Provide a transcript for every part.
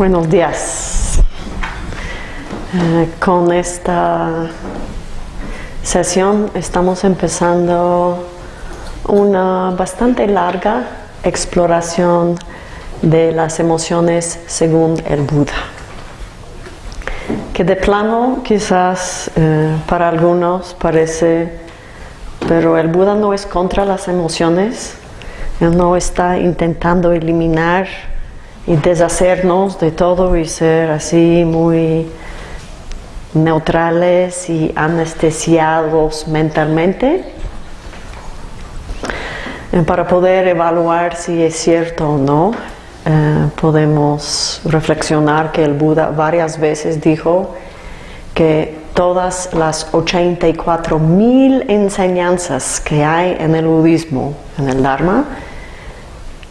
Buenos días. Eh, con esta sesión estamos empezando una bastante larga exploración de las emociones según el Buda. Que de plano quizás eh, para algunos parece, pero el Buda no es contra las emociones, él no está intentando eliminar y deshacernos de todo y ser así muy neutrales y anestesiados mentalmente eh, para poder evaluar si es cierto o no. Eh, podemos reflexionar que el Buda varias veces dijo que todas las 84 mil enseñanzas que hay en el budismo, en el Dharma,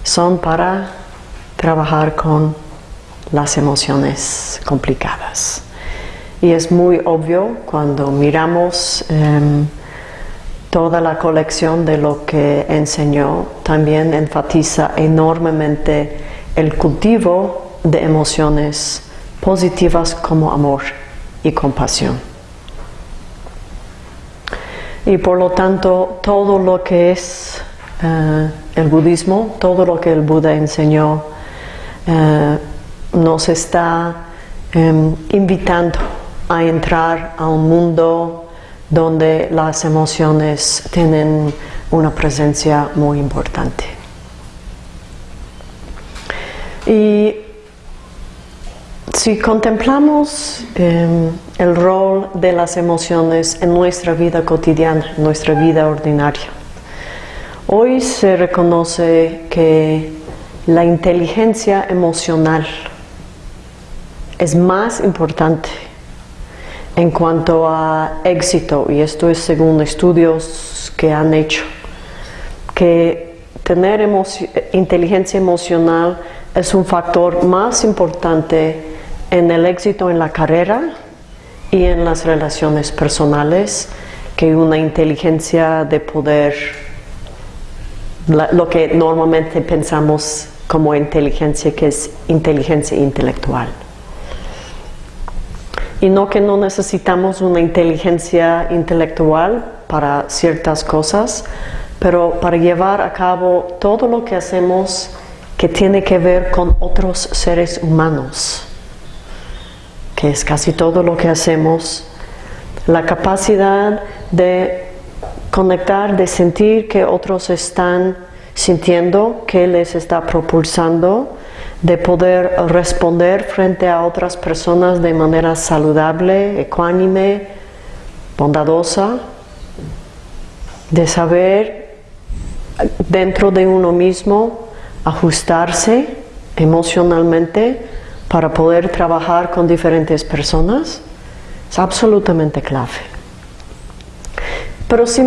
son para trabajar con las emociones complicadas. Y es muy obvio cuando miramos em, toda la colección de lo que enseñó, también enfatiza enormemente el cultivo de emociones positivas como amor y compasión. Y por lo tanto, todo lo que es eh, el budismo, todo lo que el Buda enseñó, eh, nos está em, invitando a entrar a un mundo donde las emociones tienen una presencia muy importante. Y si contemplamos em, el rol de las emociones en nuestra vida cotidiana, en nuestra vida ordinaria, hoy se reconoce que la inteligencia emocional es más importante en cuanto a éxito, y esto es según estudios que han hecho, que tener inteligencia emocional es un factor más importante en el éxito en la carrera y en las relaciones personales que una inteligencia de poder, lo que normalmente pensamos como inteligencia que es inteligencia intelectual. Y no que no necesitamos una inteligencia intelectual para ciertas cosas, pero para llevar a cabo todo lo que hacemos que tiene que ver con otros seres humanos, que es casi todo lo que hacemos, la capacidad de conectar, de sentir que otros están sintiendo, que les está propulsando, de poder responder frente a otras personas de manera saludable, ecuánime, bondadosa, de saber dentro de uno mismo ajustarse emocionalmente para poder trabajar con diferentes personas, es absolutamente clave. Pero si,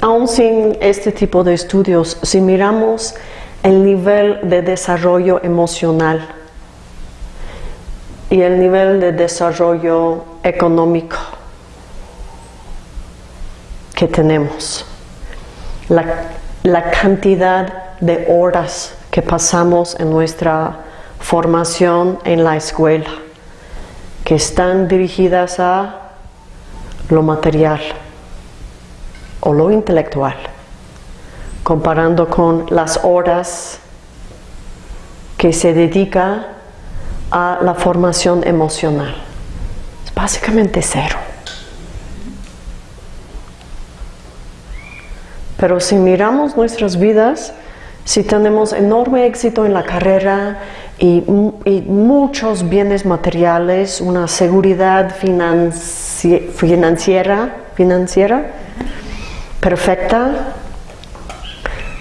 aún sin este tipo de estudios, si miramos el nivel de desarrollo emocional y el nivel de desarrollo económico que tenemos, la, cantidad de horas que pasamos en nuestra formación en la escuela, que están dirigidas a lo material o lo intelectual comparando con las horas que se dedica a la formación emocional. Es básicamente cero. Pero si miramos nuestras vidas, si tenemos enorme éxito en la carrera y, muchos bienes materiales, una seguridad financiera, financiera perfecta,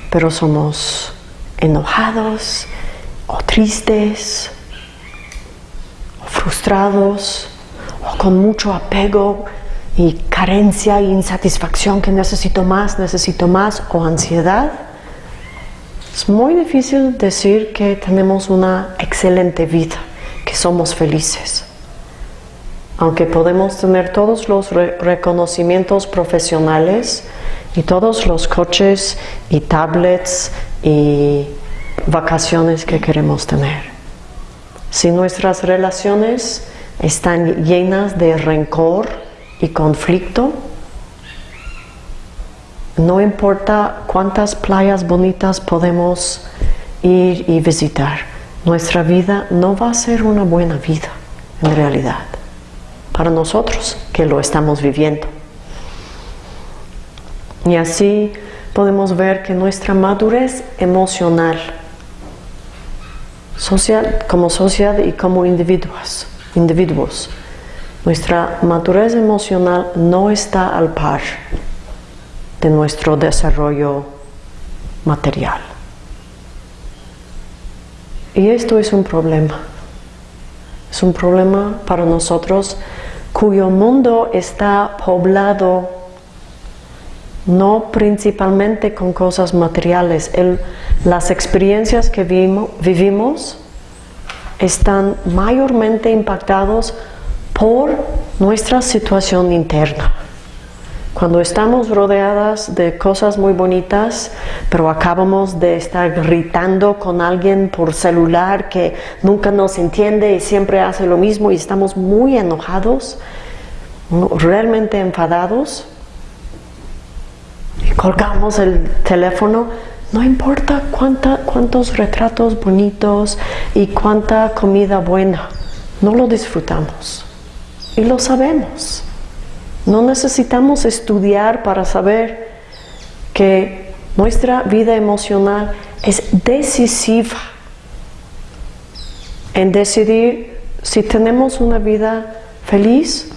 pero somos enojados o tristes o frustrados o con mucho apego y carencia e insatisfacción que necesito más, necesito más o ansiedad. Es muy difícil decir que tenemos una excelente vida, que somos felices. Aunque podemos tener todos los reconocimientos profesionales, y todos los coches y tablets y vacaciones que queremos tener. Si nuestras relaciones están llenas de rencor y conflicto, no importa cuántas playas bonitas podemos ir y visitar, nuestra vida no va a ser una buena vida en realidad para nosotros que lo estamos viviendo. Y así podemos ver que nuestra madurez emocional, como sociedad y como individuos, individuos, nuestra madurez emocional no está al par de nuestro desarrollo material. Y esto es un problema. Es un problema para nosotros cuyo mundo está poblado no principalmente con cosas materiales. las experiencias que vivimos están mayormente impactados por nuestra situación interna. Cuando estamos rodeadas de cosas muy bonitas, pero acabamos de estar gritando con alguien por celular que nunca nos entiende y siempre hace lo mismo y estamos muy enojados, realmente enfadados, y colgamos el teléfono, no importa cuánta, cuántos retratos bonitos y cuánta comida buena, no lo disfrutamos y lo sabemos. No necesitamos estudiar para saber que nuestra vida emocional es decisiva en decidir si tenemos una vida feliz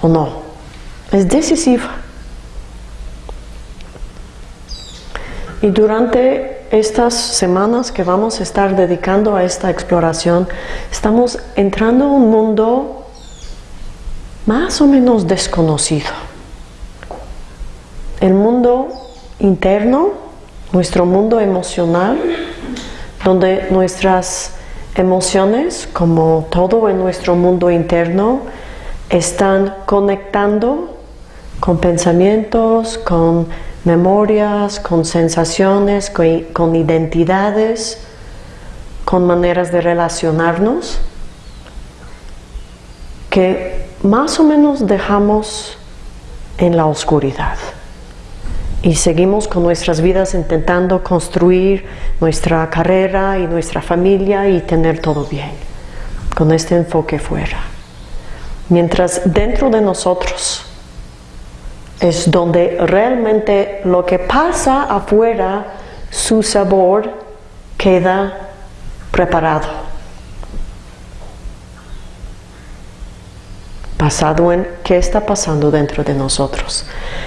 o no. Es decisiva. Y durante estas semanas que vamos a estar dedicando a esta exploración, estamos entrando a un mundo más o menos desconocido. El mundo interno, nuestro mundo emocional, donde nuestras emociones, como todo en nuestro mundo interno, están conectando con pensamientos, con memorias, con sensaciones, con, identidades, con maneras de relacionarnos, que más o menos dejamos en la oscuridad y seguimos con nuestras vidas intentando construir nuestra carrera y nuestra familia y tener todo bien, con este enfoque fuera. Mientras dentro de nosotros es donde realmente lo que pasa afuera, su sabor queda preparado basado en qué está pasando dentro de nosotros.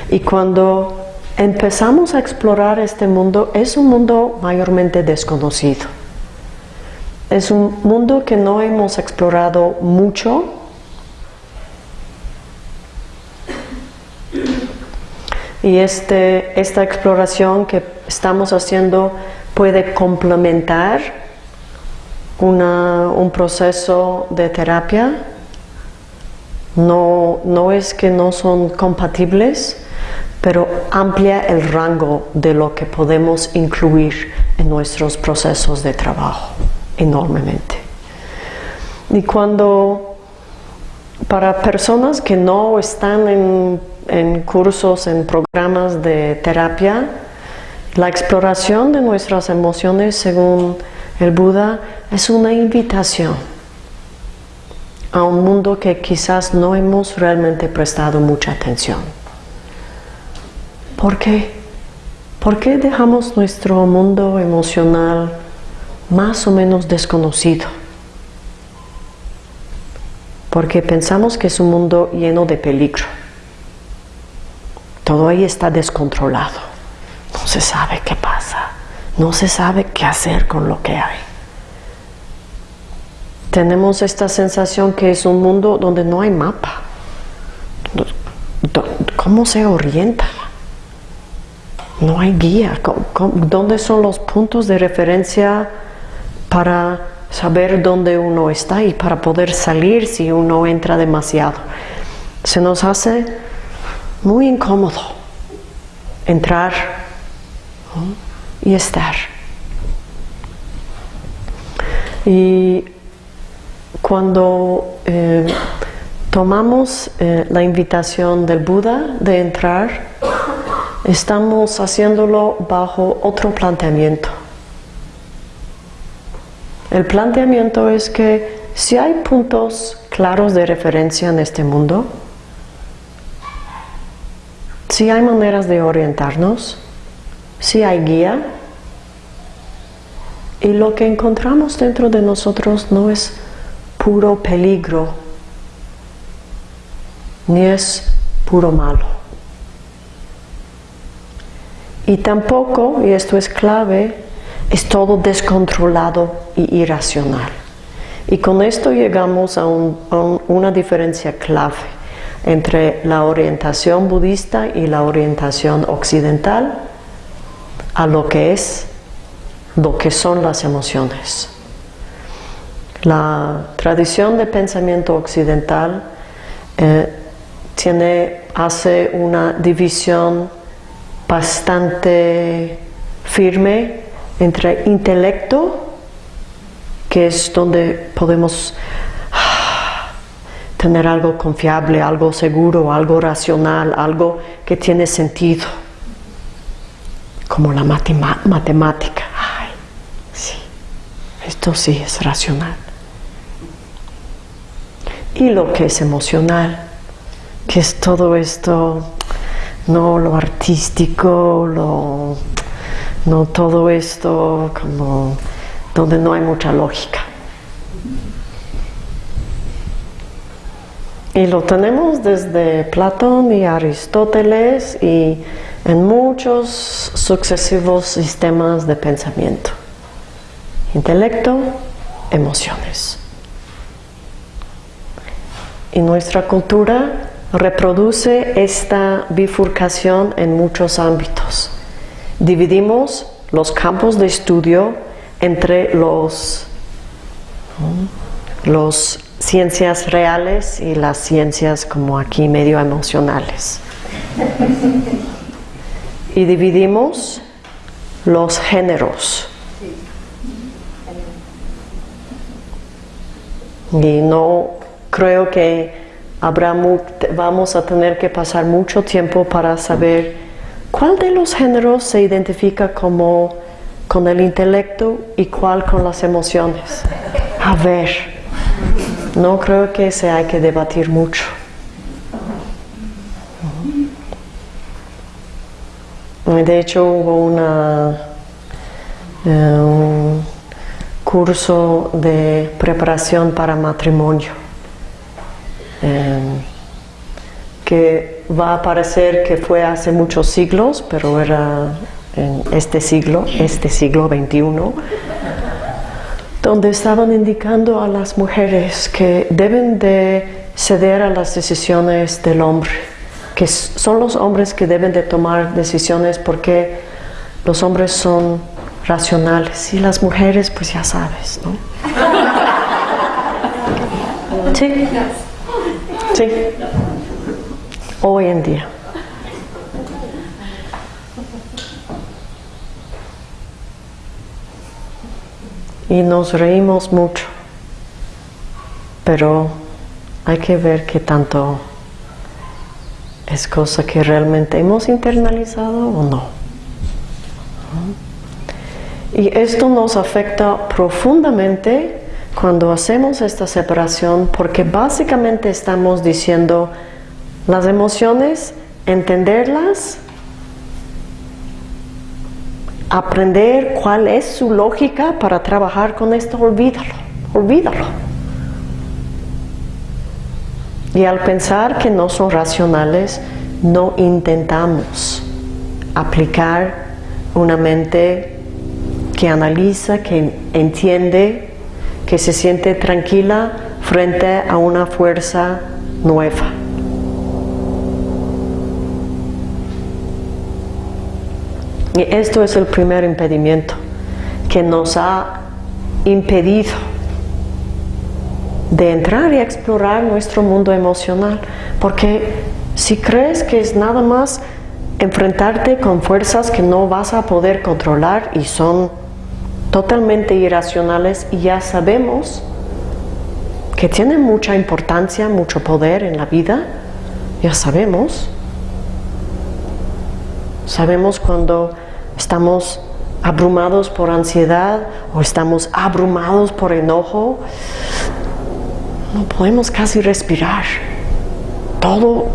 Y cuando empezamos a explorar este mundo, es un mundo mayormente desconocido. Es un mundo que no hemos explorado mucho. Y este, esta exploración que estamos haciendo puede complementar un proceso de terapia no, no es que no son compatibles, pero amplia el rango de lo que podemos incluir en nuestros procesos de trabajo enormemente. Y cuando para personas que no están en, en cursos, en programas de terapia, la exploración de nuestras emociones según el Buda es una invitación a un mundo que quizás no hemos realmente prestado mucha atención. ¿Por qué? ¿Por qué dejamos nuestro mundo emocional más o menos desconocido? Porque pensamos que es un mundo lleno de peligro. Todo ahí está descontrolado. No se sabe qué pasa. No se sabe qué hacer con lo que hay tenemos esta sensación que es un mundo donde no hay mapa. ¿Cómo se orienta? No hay guía. ¿Dónde son los puntos de referencia para saber dónde uno está y para poder salir si uno entra demasiado? Se nos hace muy incómodo entrar y estar. Y cuando eh, tomamos eh, la invitación del Buda de entrar, estamos haciéndolo bajo otro planteamiento. El planteamiento es que si hay puntos claros de referencia en este mundo, si hay maneras de orientarnos, si hay guía, y lo que encontramos dentro de nosotros no es puro peligro, ni es puro malo. Y tampoco, y esto es clave, es todo descontrolado y irracional. Y con esto llegamos a, una diferencia clave entre la orientación budista y la orientación occidental a lo que es, lo que son las emociones. La tradición de pensamiento occidental eh, tiene, hace una división bastante firme entre intelecto, que es donde podemos ah, tener algo confiable, algo seguro, algo racional, algo que tiene sentido, como la matemática. Ay, sí, esto sí es racional. Y lo que es emocional, que es todo esto, no lo artístico, lo no todo esto como donde no hay mucha lógica. Y lo tenemos desde Platón y Aristóteles y en muchos sucesivos sistemas de pensamiento. Intelecto, emociones. Y nuestra cultura reproduce esta bifurcación en muchos ámbitos dividimos los campos de estudio entre los, los ciencias reales y las ciencias como aquí medio emocionales. Y dividimos los géneros. Y no creo que habrá vamos a tener que pasar mucho tiempo para saber ¿Cuál de los géneros se identifica como con el intelecto y cuál con las emociones? A ver, no creo que se hay que debatir mucho. De hecho hubo eh, un curso de preparación para matrimonio eh, que va a parecer que fue hace muchos siglos, pero era en este siglo, este siglo XXI, donde estaban indicando a las mujeres que deben de ceder a las decisiones del hombre, que son los hombres que deben de tomar decisiones porque los hombres son racionales y las mujeres pues ya sabes, ¿no? Sí, sí hoy en día. Y nos reímos mucho, pero hay que ver qué tanto es cosa que realmente hemos internalizado o no. Y esto nos afecta profundamente cuando hacemos esta separación porque básicamente estamos diciendo las emociones, entenderlas, aprender cuál es su lógica para trabajar con esto, olvídalo, olvídalo. Y al pensar que no son racionales, no intentamos aplicar una mente que analiza, que entiende, que se siente tranquila frente a una fuerza nueva. Y esto es el primer impedimento que nos ha impedido de entrar y explorar nuestro mundo emocional. Porque si crees que es nada más enfrentarte con fuerzas que no vas a poder controlar y son totalmente irracionales y ya sabemos que tienen mucha importancia, mucho poder en la vida, ya sabemos. Sabemos cuando estamos abrumados por ansiedad o estamos abrumados por enojo, no podemos casi respirar. Todo,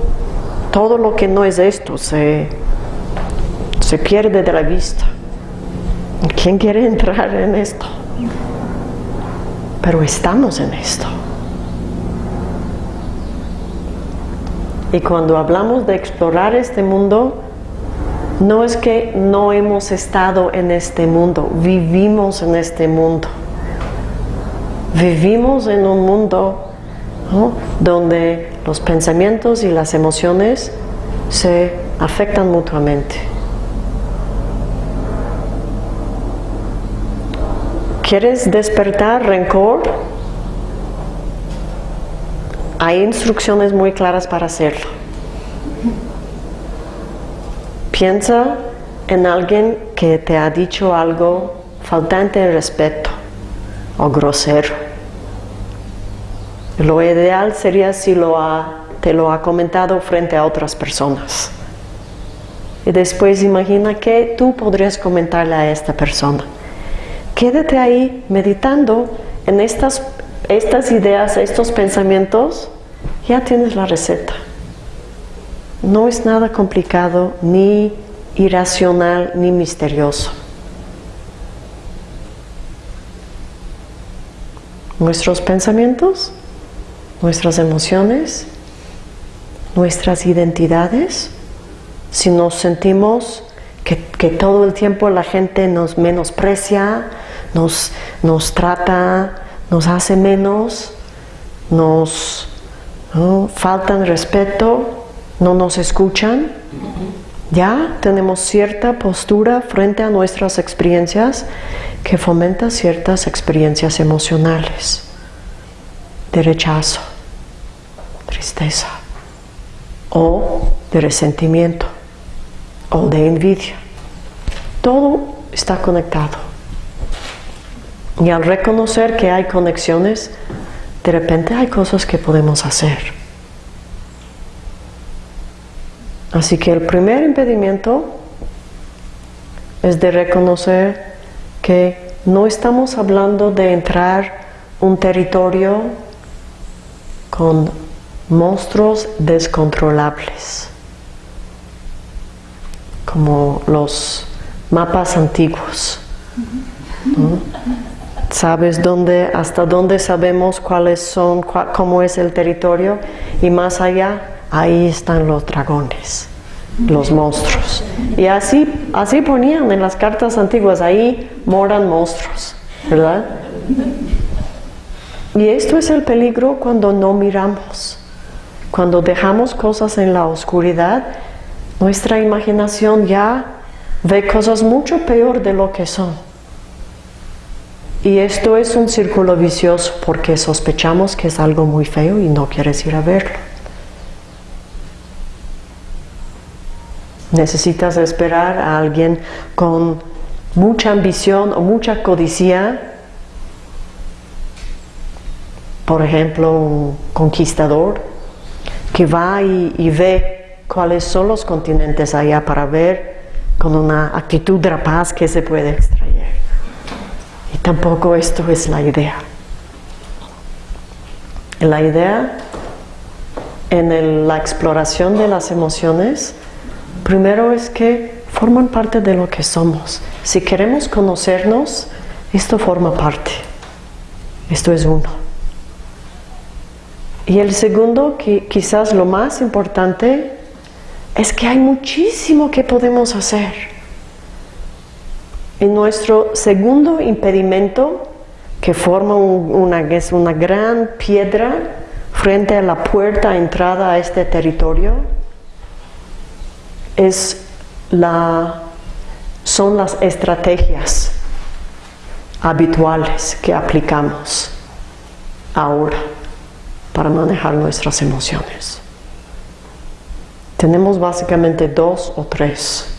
todo lo que no es esto se, se pierde de la vista. ¿Quién quiere entrar en esto? Pero estamos en esto. Y cuando hablamos de explorar este mundo, no es que no hemos estado en este mundo, vivimos en este mundo. Vivimos en un mundo donde los pensamientos y las emociones se afectan mutuamente. ¿Quieres despertar rencor? Hay instrucciones muy claras para hacerlo. Piensa en alguien que te ha dicho algo faltante de respeto o grosero. Lo ideal sería si te lo ha comentado frente a otras personas. Y después imagina que tú podrías comentarle a esta persona quédate ahí meditando en estas, estas ideas, estos pensamientos, ya tienes la receta. No es nada complicado, ni irracional, ni misterioso. Nuestros pensamientos, nuestras emociones, nuestras identidades, si nos sentimos que, que, todo el tiempo la gente nos menosprecia, nos, nos trata, nos hace menos, nos faltan respeto, no nos escuchan. Ya tenemos cierta postura frente a nuestras experiencias que fomenta ciertas experiencias emocionales de rechazo, tristeza o de resentimiento o de envidia. Todo está conectado. Y al reconocer que hay conexiones, de repente hay cosas que podemos hacer. Así que el primer impedimento es de reconocer que no estamos hablando de entrar un territorio con monstruos descontrolables, como los mapas antiguos. Sabes dónde, hasta dónde sabemos cuáles son, cómo es el territorio y más allá, ahí están los dragones, los monstruos. Y así, así ponían en las cartas antiguas, ahí moran monstruos, ¿verdad? Y esto es el peligro cuando no miramos, cuando dejamos cosas en la oscuridad, nuestra imaginación ya ve cosas mucho peor de lo que son. Y esto es un círculo vicioso porque sospechamos que es algo muy feo y no quieres ir a verlo. Necesitas esperar a alguien con mucha ambición o mucha codicia, por ejemplo, un conquistador, que va y, y ve cuáles son los continentes allá para ver con una actitud rapaz que se puede extraer. Tampoco esto es la idea. La idea en la exploración de las emociones, primero es que forman parte de lo que somos. Si queremos conocernos, esto forma parte. Esto es uno. Y el segundo, que quizás lo más importante, es que hay muchísimo que podemos hacer. En nuestro segundo impedimento, que forma una, una gran piedra frente a la puerta entrada a este territorio, es la, son las estrategias habituales que aplicamos ahora para manejar nuestras emociones. Tenemos básicamente dos o tres.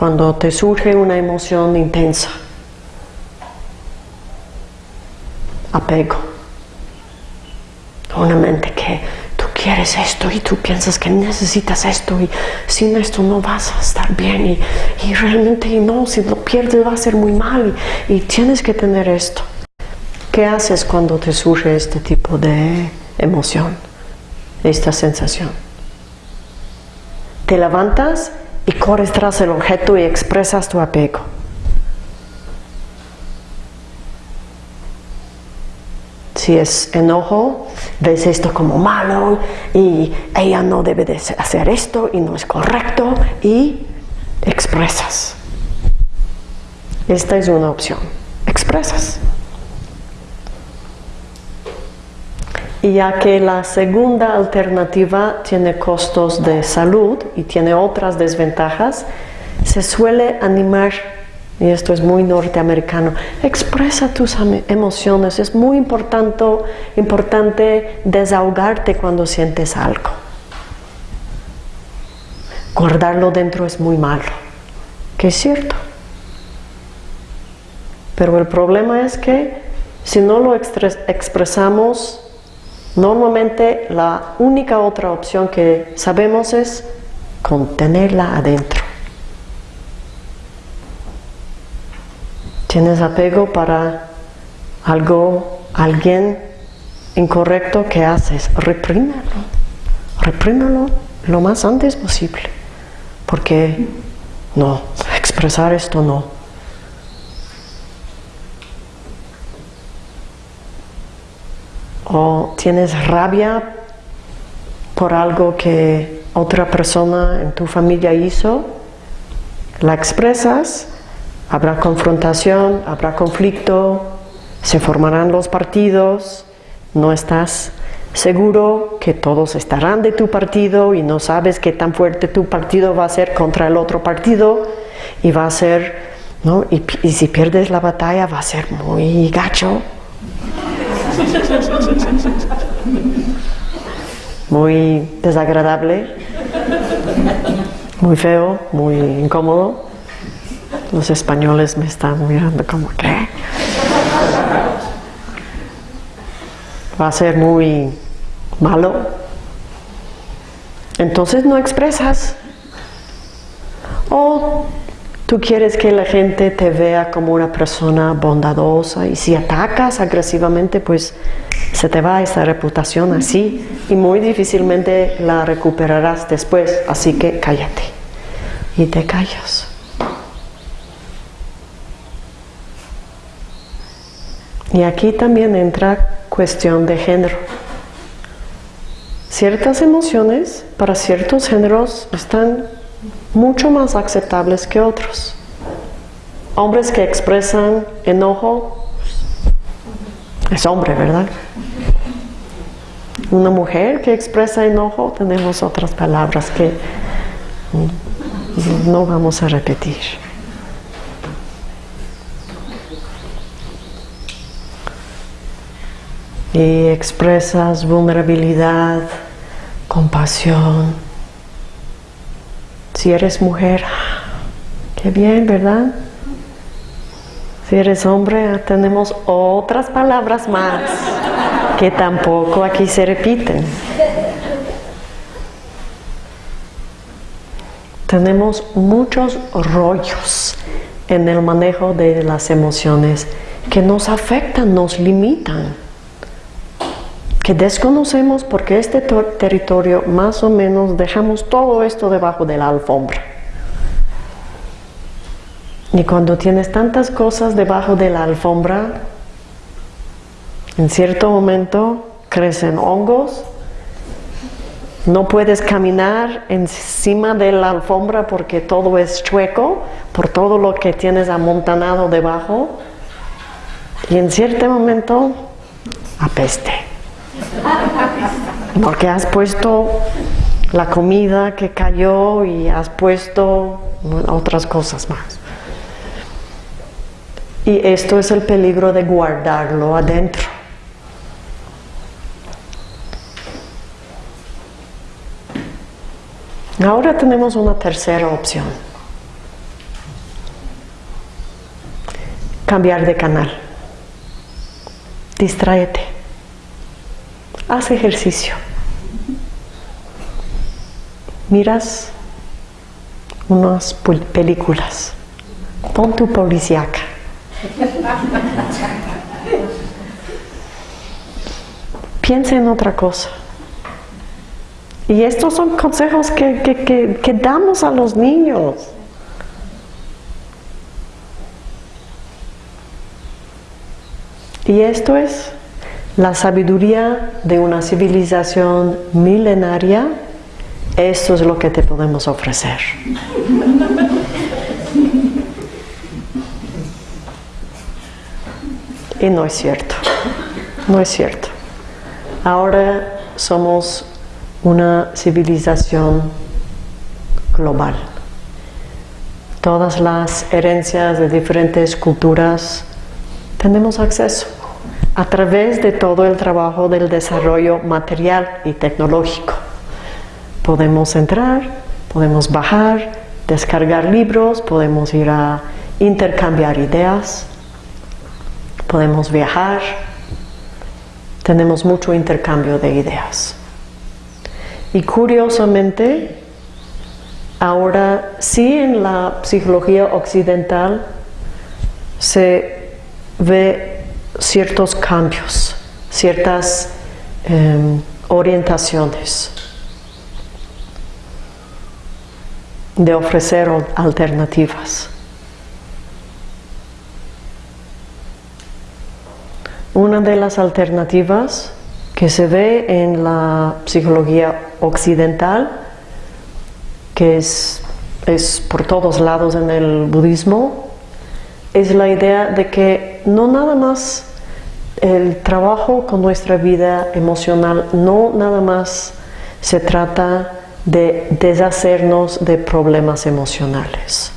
Cuando te surge una emoción intensa. apego. Una mente que tú quieres esto y tú piensas que necesitas esto y sin esto no vas a estar bien y, y realmente no, si lo pierdes va a ser muy mal y, y tienes que tener esto. ¿Qué haces cuando te surge este tipo de emoción, esta sensación? Te levantas y corres tras el objeto y expresas tu apego. Si es enojo, ves esto como malo y ella no debe de hacer esto y no es correcto y expresas. Esta es una opción. Expresas. Y ya que la segunda alternativa tiene costos de salud y tiene otras desventajas, se suele animar y esto es muy norteamericano, expresa tus emociones, es muy importante, importante desahogarte cuando sientes algo. Guardarlo dentro es muy malo, que es cierto. Pero el problema es que si no lo expresamos, normalmente la única otra opción que sabemos es contenerla adentro. tienes apego para algo, alguien incorrecto que haces, reprímelo, reprímelo lo más antes posible, porque no, expresar esto no. O tienes rabia por algo que otra persona en tu familia hizo, la expresas Habrá confrontación, habrá conflicto, se formarán los partidos, no estás seguro que todos estarán de tu partido y no sabes qué tan fuerte tu partido va a ser contra el otro partido y va a ser, ¿no? Y, si pierdes la batalla va a ser muy gacho. Muy desagradable, muy feo, muy incómodo. Los españoles me están mirando como que va a ser muy malo. Entonces no expresas. O tú quieres que la gente te vea como una persona bondadosa y si atacas agresivamente pues se te va esa reputación así y muy difícilmente la recuperarás después. Así que cállate y te callas. Y aquí también entra cuestión de género. Ciertas emociones para ciertos géneros están mucho más aceptables que otros. Hombres que expresan enojo es hombre, ¿verdad? Una mujer que expresa enojo, tenemos otras palabras que no vamos a repetir. y expresas vulnerabilidad, compasión. Si eres mujer, qué bien, ¿verdad? Si eres hombre, tenemos otras palabras más que tampoco aquí se repiten. Tenemos muchos rollos en el manejo de las emociones que nos afectan, nos limitan que desconocemos porque este territorio más o menos dejamos todo esto debajo de la alfombra. Y cuando tienes tantas cosas debajo de la alfombra, en cierto momento crecen hongos, no puedes caminar encima de la alfombra porque todo es chueco, por todo lo que tienes amontanado debajo, y en cierto momento apeste. Porque has puesto la comida que cayó y has puesto otras cosas más. Y esto es el peligro de guardarlo adentro. Ahora tenemos una tercera opción. Cambiar de canal. distráete. Haz ejercicio. Miras unas películas. Pon tu policíaca. Piensa en otra cosa. Y estos son consejos que, que damos a los niños. Y esto es la sabiduría de una civilización milenaria. Esto es lo que te podemos ofrecer. Y no es cierto, no es cierto. Ahora somos una civilización global. Todas las herencias de diferentes culturas tenemos acceso a través de todo el trabajo del desarrollo material y tecnológico. Podemos entrar, podemos bajar, descargar libros, podemos ir a intercambiar ideas, podemos viajar, tenemos mucho intercambio de ideas. Y curiosamente, ahora sí en la psicología occidental se ve ciertos cambios, ciertas em, orientaciones de ofrecer alternativas. Una de las alternativas que se ve en la psicología occidental, que es, es por todos lados en el budismo, es la idea de que no nada más el trabajo con nuestra vida emocional, no nada más se trata de deshacernos de problemas emocionales,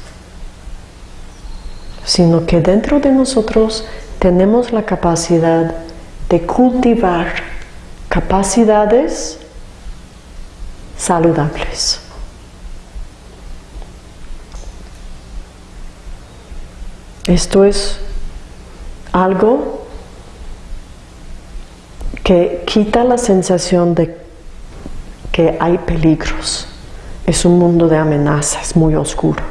sino que dentro de nosotros tenemos la capacidad de cultivar capacidades saludables. Esto es algo que quita la sensación de que hay peligros. Es un mundo de amenazas muy oscuro.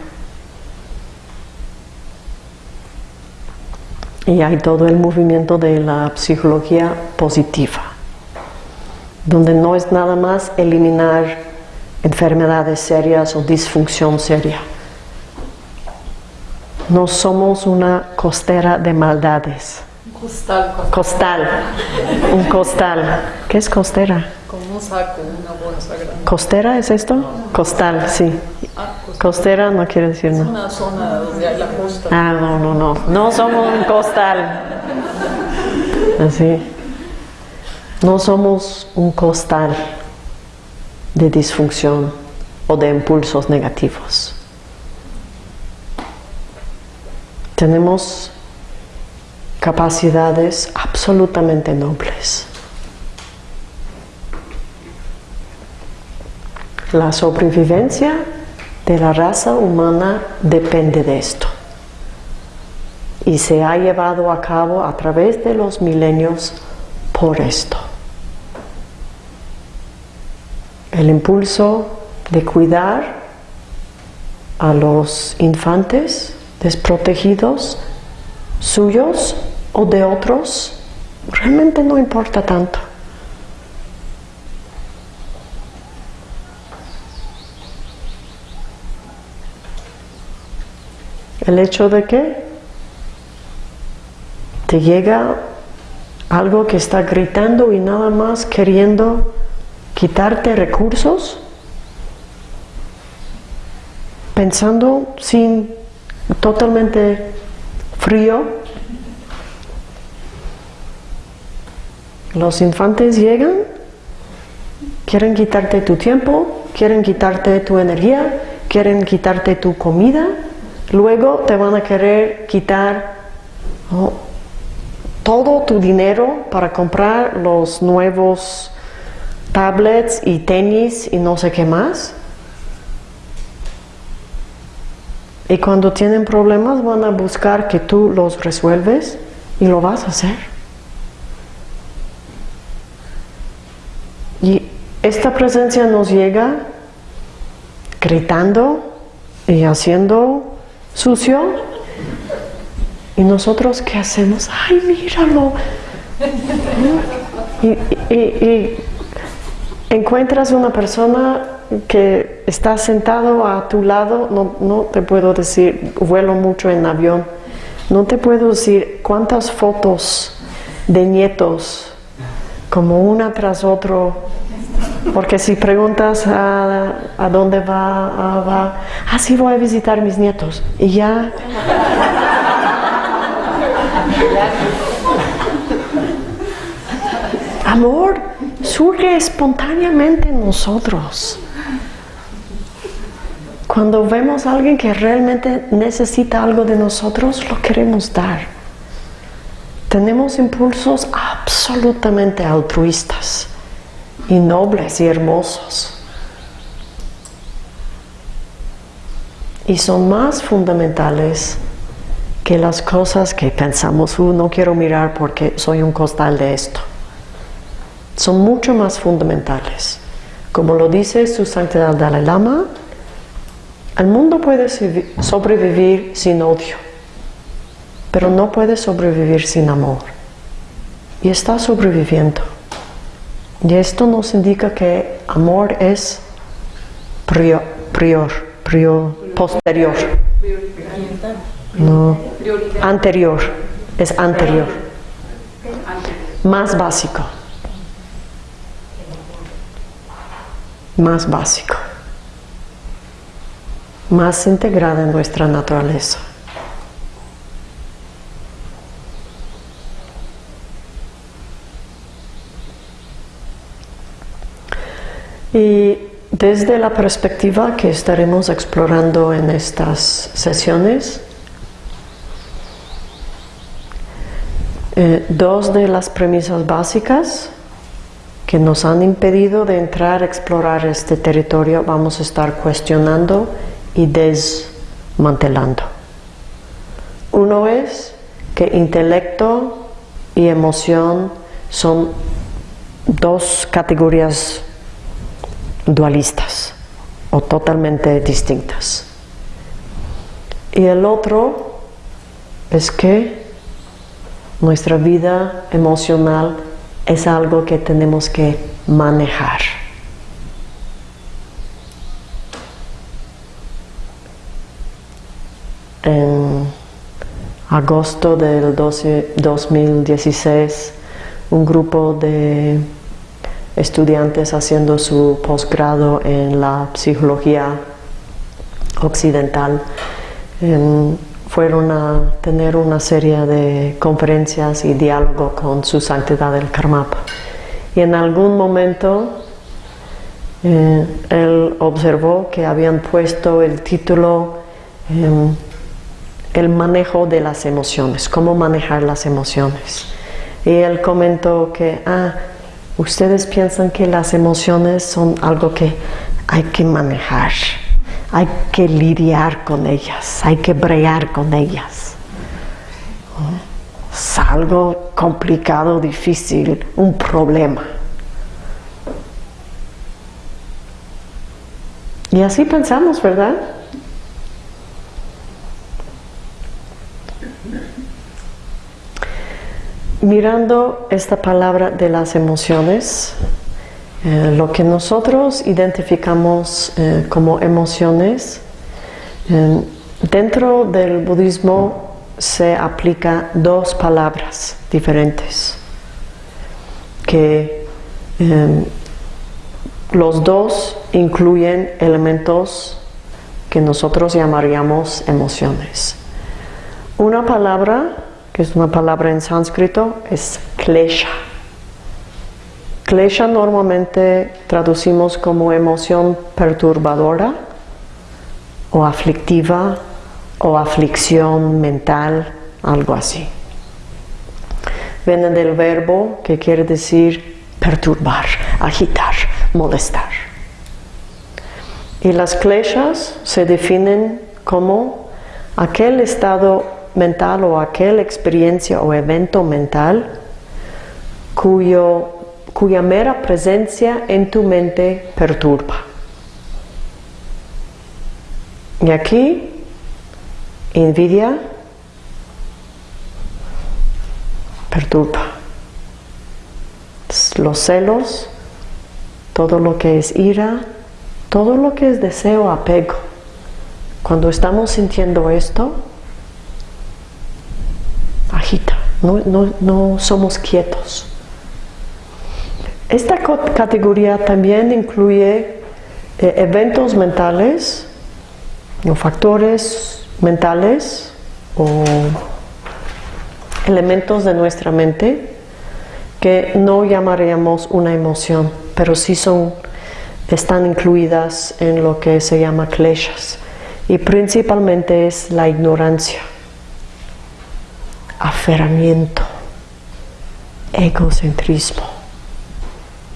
Y hay todo el movimiento de la psicología positiva, donde no es nada más eliminar enfermedades serias o disfunción seria, no somos una costera de maldades. Costal, costal. Un costal. ¿Qué es costera? Como un saco, una bolsa grande. ¿Costera es esto? Costal, sí. Ah, costera no quiere decir Es no. una zona donde hay la costa. Ah, no, no, no. No somos un costal. Así. No somos un costal de disfunción o de impulsos negativos. tenemos capacidades absolutamente nobles. La sobrevivencia de la raza humana depende de esto y se ha llevado a cabo a través de los milenios por esto. El impulso de cuidar a los infantes desprotegidos, suyos o de otros, realmente no importa tanto. El hecho de que te llega algo que está gritando y nada más queriendo quitarte recursos, pensando sin totalmente frío. Los infantes llegan, quieren quitarte tu tiempo, quieren quitarte tu energía, quieren quitarte tu comida, luego te van a querer quitar todo tu dinero para comprar los nuevos tablets y tenis y no sé qué más. Y cuando tienen problemas van a buscar que tú los resuelves y lo vas a hacer. Y esta presencia nos llega gritando y haciendo sucio. ¿Y nosotros qué hacemos? ¡Ay, míralo! Y, encuentras una persona que está sentado a tu lado, no, no te puedo decir, vuelo mucho en avión, no te puedo decir cuántas fotos de nietos, como una tras otro, porque si preguntas a, a dónde va, ah, va, ah, voy a visitar mis nietos, y ya Amor surge espontáneamente en nosotros. Cuando vemos a alguien que realmente necesita algo de nosotros, lo queremos dar. Tenemos impulsos absolutamente altruistas y nobles y hermosos. Y son más fundamentales que las cosas que pensamos, "Uh, no quiero mirar porque soy un costal de esto son mucho más fundamentales. Como lo dice su santidad Dalai Lama, el mundo puede sobrevivir sin odio, pero no puede sobrevivir sin amor. Y está sobreviviendo. Y esto nos indica que amor es prior, prior, prior- posterior, no, anterior, es anterior, más básico. más básico, más integrada en nuestra naturaleza. Y desde la perspectiva que estaremos explorando en estas sesiones, eh, dos de las premisas básicas que nos han impedido de entrar a explorar este territorio vamos a estar cuestionando y desmantelando. Uno es que intelecto y emoción son dos categorías dualistas o totalmente distintas. Y el otro es que nuestra vida emocional es algo que tenemos que manejar. En agosto del 12 2016, un grupo de estudiantes haciendo su posgrado en la psicología occidental em, fueron a tener una serie de conferencias y diálogo con su santidad el Karmapa. Y en algún momento eh, él observó que habían puesto el título em, El manejo de las emociones, cómo manejar las emociones. Y él comentó que, ah, ustedes piensan que las emociones son algo que hay que manejar hay que lidiar con ellas, hay que bregar con ellas. Es algo complicado, difícil, un problema. Y así pensamos, ¿verdad? Mirando esta palabra de las emociones, eh, lo que nosotros identificamos eh, como emociones, eh, dentro del budismo se aplica dos palabras diferentes, que los dos incluyen elementos que nosotros llamaríamos emociones. Una palabra, que es una palabra en sánscrito, es klesha. Klesha normalmente traducimos como emoción perturbadora o aflictiva o aflicción mental, algo así. Viene del verbo que quiere decir perturbar, agitar, molestar. Y las kleshas se definen como aquel estado mental o aquella experiencia o evento mental cuyo cuya mera presencia en tu mente perturba. Y aquí, envidia perturba. Los celos, todo lo que es ira, todo lo que es deseo, apego. Cuando estamos sintiendo esto, no, somos quietos. Esta categoría también incluye eh, eventos mentales, o factores mentales o elementos de nuestra mente que no llamaríamos una emoción, pero sí son, están incluidas en lo que se llama kleshas. Y principalmente es la ignorancia, aferramiento, egocentrismo.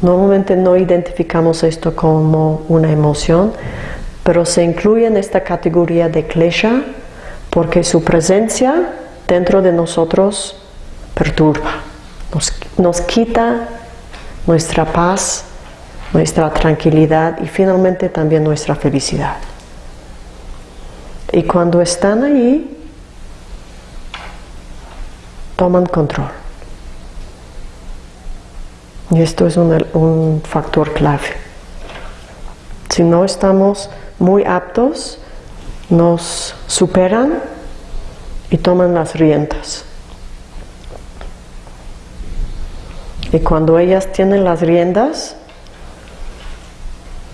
Normalmente no identificamos esto como una emoción, pero se incluye en esta categoría de klesha porque su presencia dentro de nosotros perturba, nos, quita nuestra paz, nuestra tranquilidad y finalmente también nuestra felicidad. Y cuando están ahí, toman control. Y esto es un, factor clave. Si no estamos muy aptos, nos superan y toman las riendas. Y cuando ellas tienen las riendas,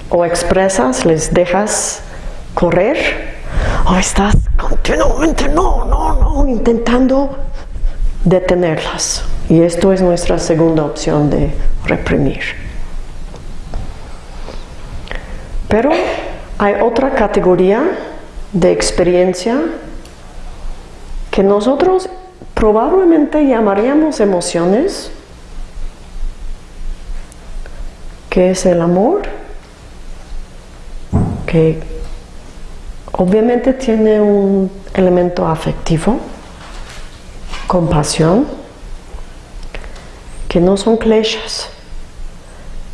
o expresas, les dejas correr, o estás continuamente, no, no, no, intentando detenerlas. Y esto es nuestra segunda opción de reprimir. Pero hay otra categoría de experiencia que nosotros probablemente llamaríamos emociones, que es el amor, que obviamente tiene un elemento afectivo, compasión, que no son kleshas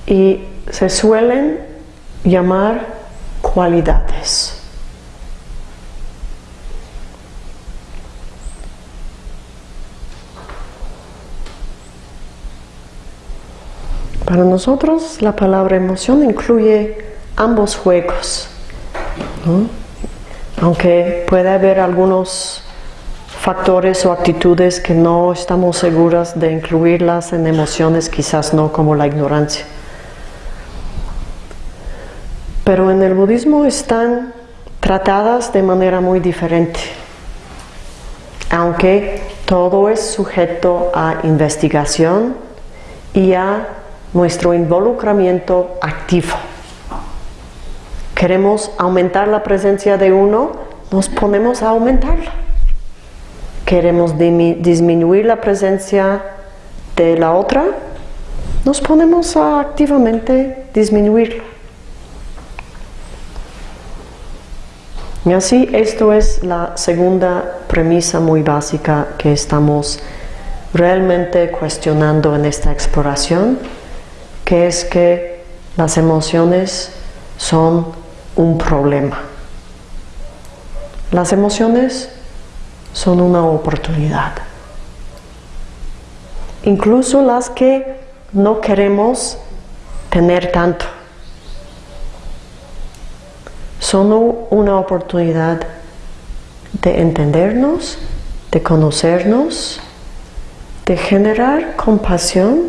y se suelen llamar cualidades. Para nosotros la palabra emoción incluye ambos juegos, aunque puede haber algunos factores o actitudes que no estamos seguras de incluirlas en emociones, quizás no como la ignorancia. Pero en el budismo están tratadas de manera muy diferente, aunque todo es sujeto a investigación y a nuestro involucramiento activo. Queremos aumentar la presencia de uno, nos ponemos a aumentarla. Queremos disminuir la presencia de la otra, nos ponemos a activamente disminuirla. Y así, esto es la segunda premisa muy básica que estamos realmente cuestionando en esta exploración, que es que las emociones son un problema. Las emociones son una oportunidad. Incluso las que no queremos tener tanto son una oportunidad de entendernos, de conocernos, de generar compasión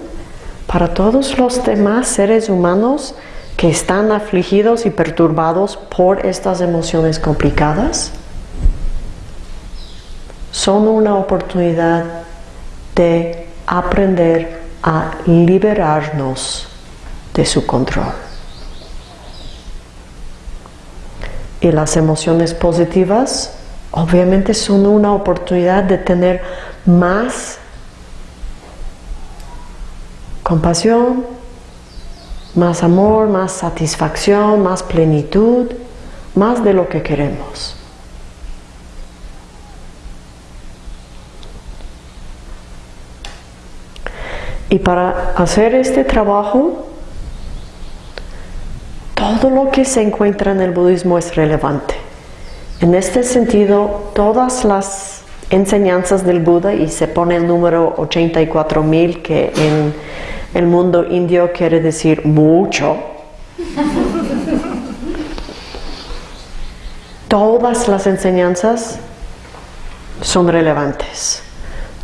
para todos los demás seres humanos que están afligidos y perturbados por estas emociones complicadas. Son una oportunidad de aprender a liberarnos de su control. Y las emociones positivas obviamente son una oportunidad de tener más compasión, más amor, más satisfacción, más plenitud, más de lo que queremos. Y para hacer este trabajo, todo lo que se encuentra en el budismo es relevante. En este sentido, todas las enseñanzas del Buda, y se pone el número 84.000, que en el mundo indio quiere decir mucho, todas las enseñanzas son relevantes.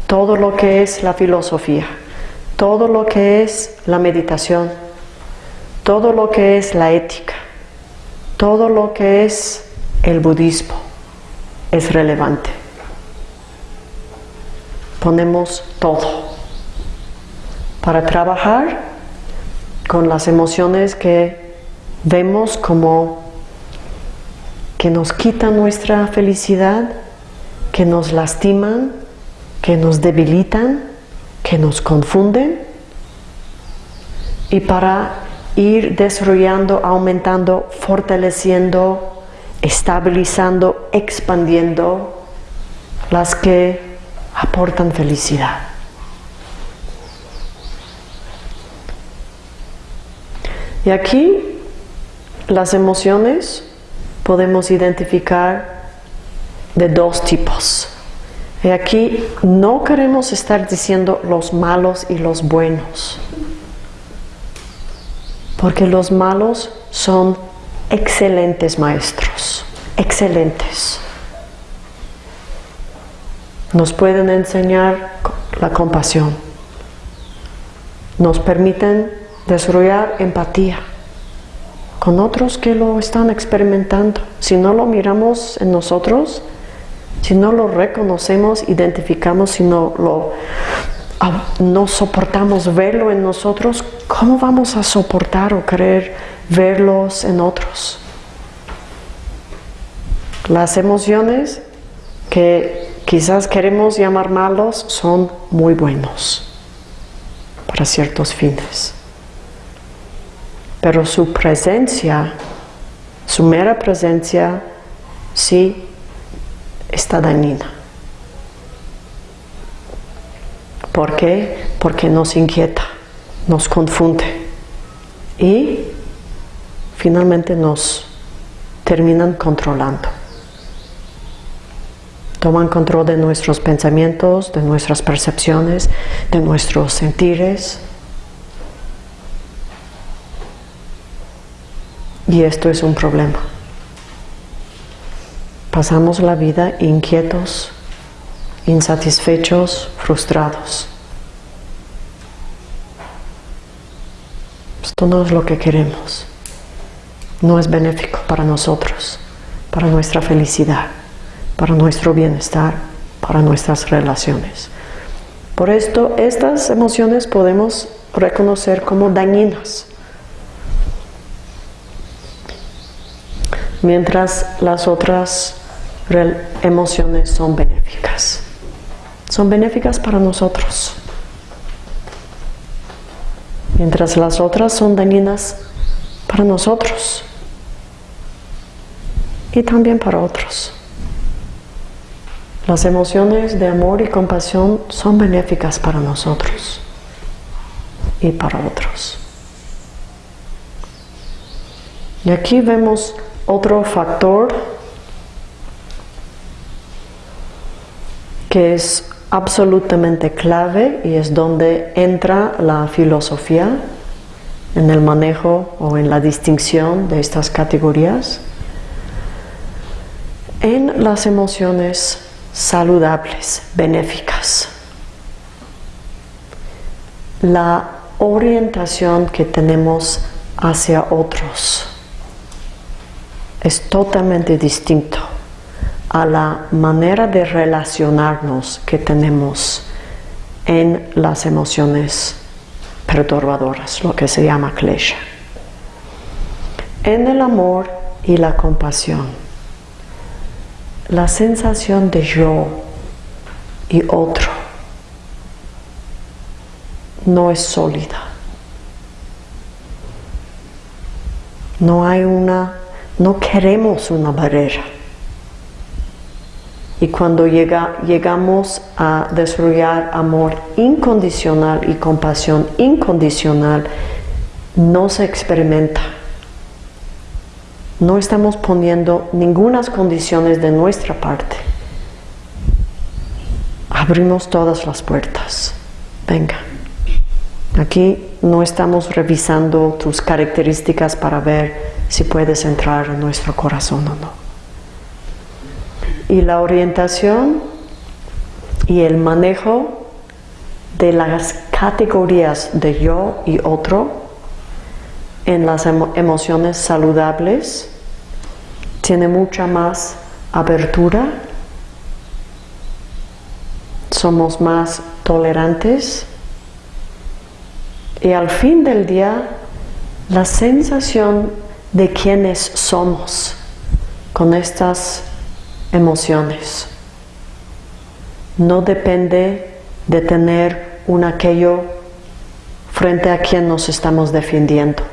Todo lo que es la filosofía, todo lo que es la meditación, todo lo que es la ética, todo lo que es el budismo es relevante. Ponemos todo para trabajar con las emociones que vemos como que nos quitan nuestra felicidad, que nos lastiman, que nos debilitan, que nos confunden. Y para ir desarrollando, aumentando, fortaleciendo, estabilizando, expandiendo las que aportan felicidad. Y aquí las emociones podemos identificar de dos tipos. Y aquí no queremos estar diciendo los malos y los buenos, porque los malos son excelentes maestros, excelentes. Nos pueden enseñar la compasión, nos permiten desarrollar empatía con otros que lo están experimentando. Si no lo miramos en nosotros, si no lo reconocemos, identificamos, si no lo no soportamos verlo en nosotros, ¿cómo vamos a soportar o querer verlos en otros? Las emociones que quizás queremos llamar malos son muy buenos para ciertos fines pero su presencia, su mera presencia, sí está dañina. ¿Por qué? Porque nos inquieta, nos confunde y finalmente nos terminan controlando. Toman control de nuestros pensamientos, de nuestras percepciones, de nuestros sentires, Y esto es un problema. Pasamos la vida inquietos, insatisfechos, frustrados. Esto no es lo que queremos. No es benéfico para nosotros, para nuestra felicidad, para nuestro bienestar, para nuestras relaciones. Por esto, estas emociones podemos reconocer como dañinas mientras las otras emociones son benéficas. Son benéficas para nosotros. Mientras las otras son dañinas para nosotros y también para otros. Las emociones de amor y compasión son benéficas para nosotros y para otros. Y aquí vemos otro factor que es absolutamente clave y es donde entra la filosofía en el manejo o en la distinción de estas categorías, en las emociones saludables, benéficas. La orientación que tenemos hacia otros es totalmente distinto a la manera de relacionarnos que tenemos en las emociones perturbadoras, lo que se llama klesha. En el amor y la compasión, la sensación de yo y otro no es sólida. No hay una no queremos una barrera. Y cuando llega, llegamos a desarrollar amor incondicional y compasión incondicional, no se experimenta. No estamos poniendo ninguna condiciones de nuestra parte. Abrimos todas las puertas. Venga. Aquí no estamos revisando tus características para ver si puedes entrar en nuestro corazón o no. Y la orientación y el manejo de las categorías de yo y otro en las emociones saludables tiene mucha más abertura, somos más tolerantes. Y al fin del día la sensación de quienes somos con estas emociones. No depende de tener un aquello frente a quien nos estamos defendiendo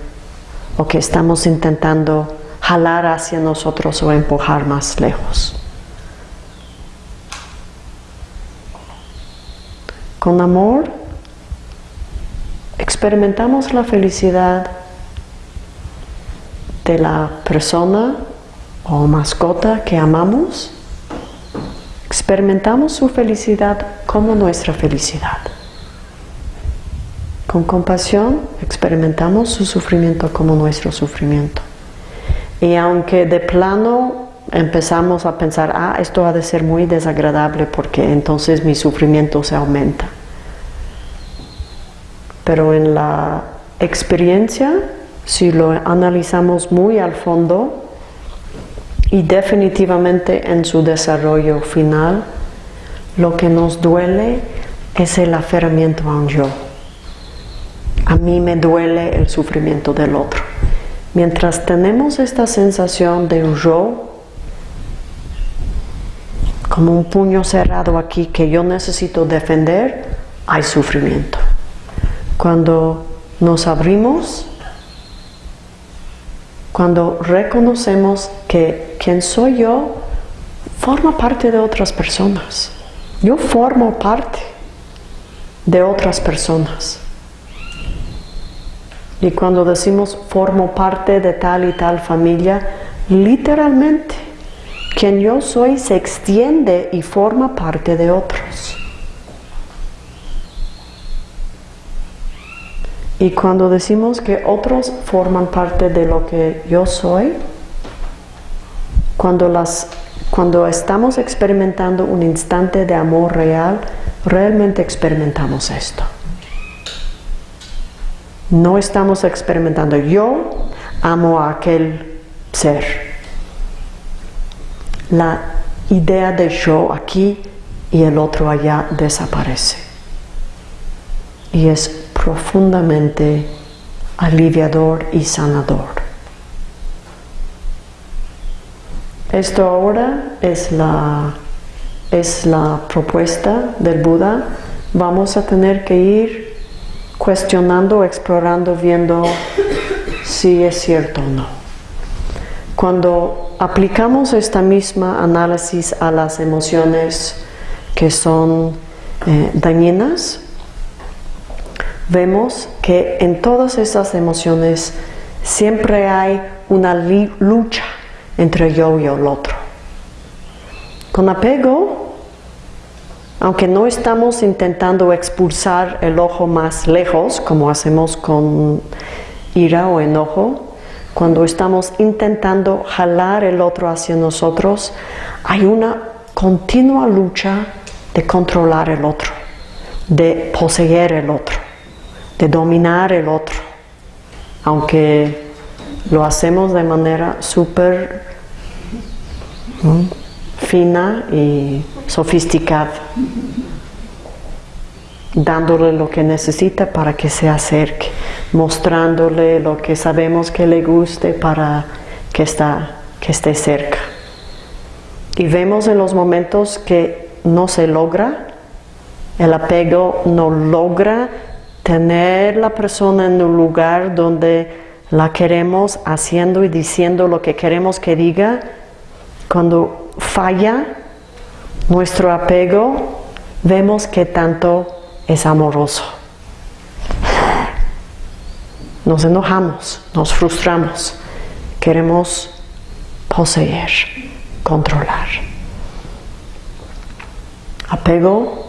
o que estamos intentando jalar hacia nosotros o empujar más lejos. Con amor experimentamos la felicidad de la persona o mascota que amamos, experimentamos su felicidad como nuestra felicidad. Con compasión experimentamos su sufrimiento como nuestro sufrimiento. Y aunque de plano empezamos a pensar, ah, esto ha de ser muy desagradable porque entonces mi sufrimiento se aumenta. Pero en la experiencia, si lo analizamos muy al fondo, y definitivamente en su desarrollo final, lo que nos duele es el aferramiento a un yo. A mí me duele el sufrimiento del otro. Mientras tenemos esta sensación de un yo, como un puño cerrado aquí que yo necesito defender, hay sufrimiento. Cuando nos abrimos, cuando reconocemos que quien soy yo forma parte de otras personas. Yo formo parte de otras personas. Y cuando decimos formo parte de tal y tal familia, literalmente quien yo soy se extiende y forma parte de otros. Y cuando decimos que otros forman parte de lo que yo soy, cuando, las, cuando estamos experimentando un instante de amor real, realmente experimentamos esto. No estamos experimentando yo amo a aquel ser. La idea de yo aquí y el otro allá desaparece. Y es profundamente aliviador y sanador. Esto ahora es la, es la propuesta del Buda. Vamos a tener que ir cuestionando, explorando, viendo si es cierto o no. Cuando aplicamos esta misma análisis a las emociones que son eh, dañinas, vemos que en todas esas emociones siempre hay una lucha entre yo y el otro. Con apego, aunque no estamos intentando expulsar el ojo más lejos, como hacemos con ira o enojo, cuando estamos intentando jalar el otro hacia nosotros, hay una continua lucha de controlar el otro, de poseer el otro de dominar el otro, aunque lo hacemos de manera súper fina y sofisticada, dándole lo que necesita para que se acerque, mostrándole lo que sabemos que le guste para que, está, que esté cerca. Y vemos en los momentos que no se logra, el apego no logra tener la persona en un lugar donde la queremos haciendo y diciendo lo que queremos que diga, cuando falla, nuestro apego, vemos que tanto es amoroso. Nos enojamos, nos frustramos, queremos poseer, controlar. Apego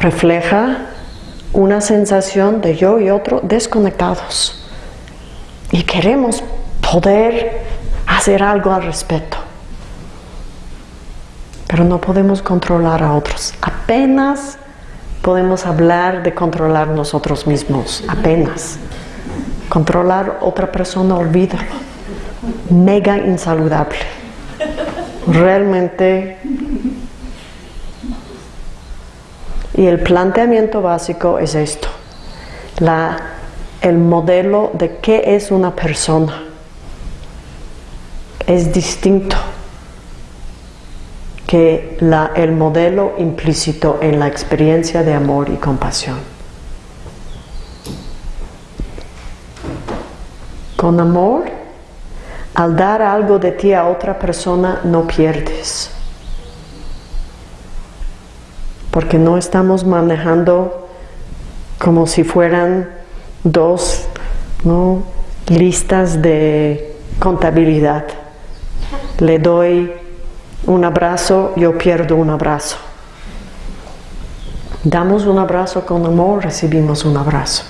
refleja una sensación de yo y otro desconectados y queremos poder hacer algo al respecto. Pero no podemos controlar a otros. Apenas podemos hablar de controlar nosotros mismos. Apenas. Controlar otra persona, olvídalo. Mega insaludable. Realmente. Y el planteamiento básico es esto. La, el modelo de qué es una persona es distinto que la, el modelo implícito en la experiencia de amor y compasión. Con amor, al dar algo de ti a otra persona, no pierdes. Porque no estamos manejando como si fueran dos listas de contabilidad. Le doy un abrazo, yo pierdo un abrazo. Damos un abrazo con amor, recibimos un abrazo.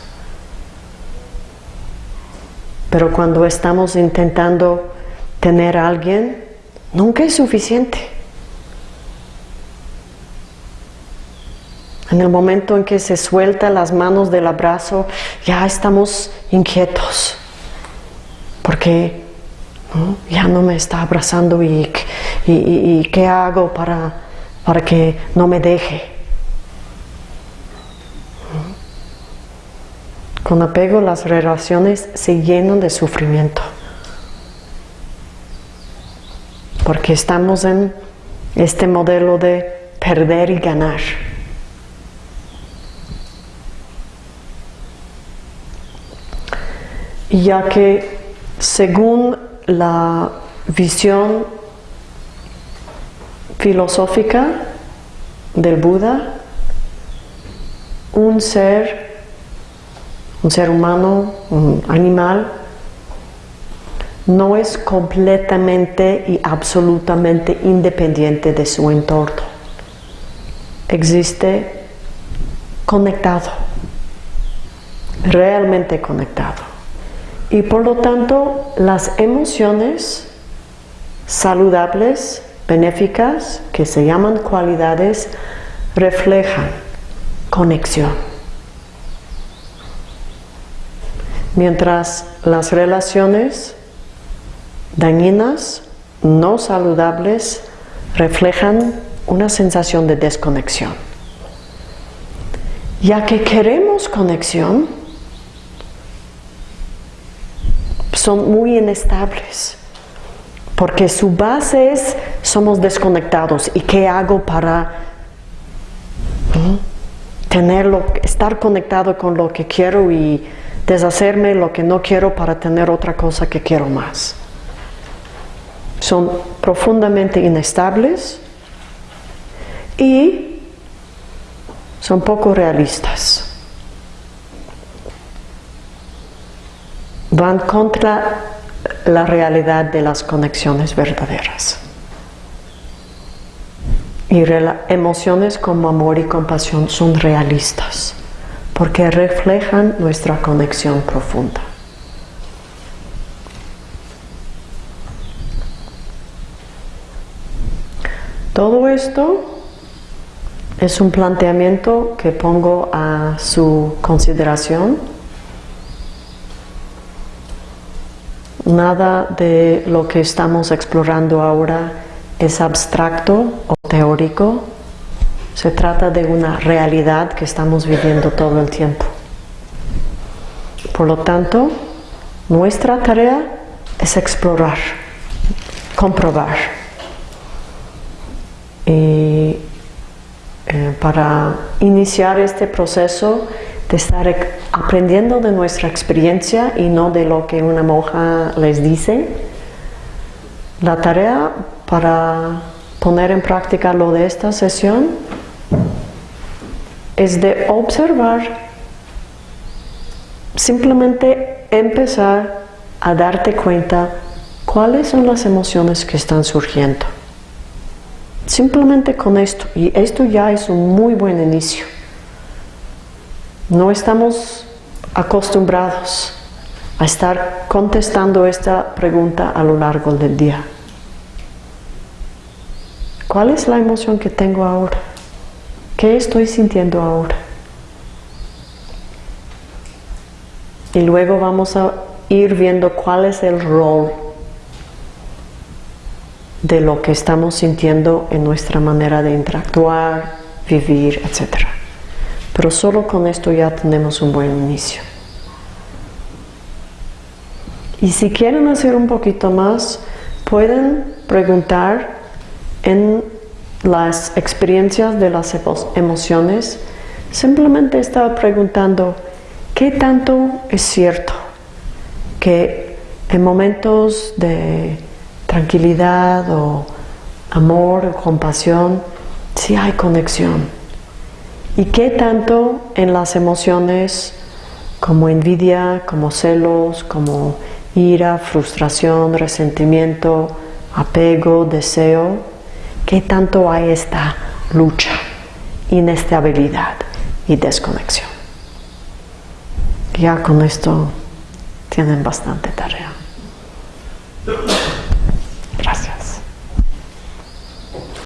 Pero cuando estamos intentando tener a alguien, nunca es suficiente. En el momento en que se suelta las manos del abrazo, ya estamos inquietos. Porque ya no me está abrazando y, y, qué hago para, para que no me deje. Con apego las relaciones se llenan de sufrimiento. Porque estamos en este modelo de perder y ganar. Ya que según la visión filosófica del Buda, un ser, un ser humano, un animal, no es completamente y absolutamente independiente de su entorno. Existe conectado, realmente conectado. Y por lo tanto, las emociones saludables, benéficas, que se llaman cualidades, reflejan conexión. Mientras las relaciones dañinas, no saludables, reflejan una sensación de desconexión. Ya que queremos conexión, son muy inestables, porque su base es somos desconectados. ¿Y qué hago para tenerlo, estar conectado con lo que quiero y deshacerme lo que no quiero para tener otra cosa que quiero más? Son profundamente inestables y son poco realistas. Van contra la realidad de las conexiones verdaderas. Y emociones como amor y compasión son realistas porque reflejan nuestra conexión profunda. Todo esto es un planteamiento que pongo a su consideración Nada de lo que estamos explorando ahora es abstracto o teórico. Se trata de una realidad que estamos viviendo todo el tiempo. Por lo tanto, nuestra tarea es explorar, comprobar. Y eh, para iniciar este proceso de estar aprendiendo de nuestra experiencia y no de lo que una monja les dice. La tarea para poner en práctica lo de esta sesión es de observar, simplemente empezar a darte cuenta cuáles son las emociones que están surgiendo. Simplemente con esto, y esto ya es un muy buen inicio. No estamos acostumbrados a estar contestando esta pregunta a lo largo del día. ¿Cuál es la emoción que tengo ahora? ¿Qué estoy sintiendo ahora? Y luego vamos a ir viendo cuál es el rol de lo que estamos sintiendo en nuestra manera de interactuar, vivir, etc. Pero solo con esto ya tenemos un buen inicio. Y si quieren hacer un poquito más, pueden preguntar en las experiencias de las emociones. Simplemente estaba preguntando, ¿qué tanto es cierto que en momentos de tranquilidad o amor o compasión, sí hay conexión. ¿Y qué tanto en las emociones como envidia, como celos, como ira, frustración, resentimiento, apego, deseo, qué tanto hay esta lucha, inestabilidad y desconexión? Ya con esto tienen bastante tarea.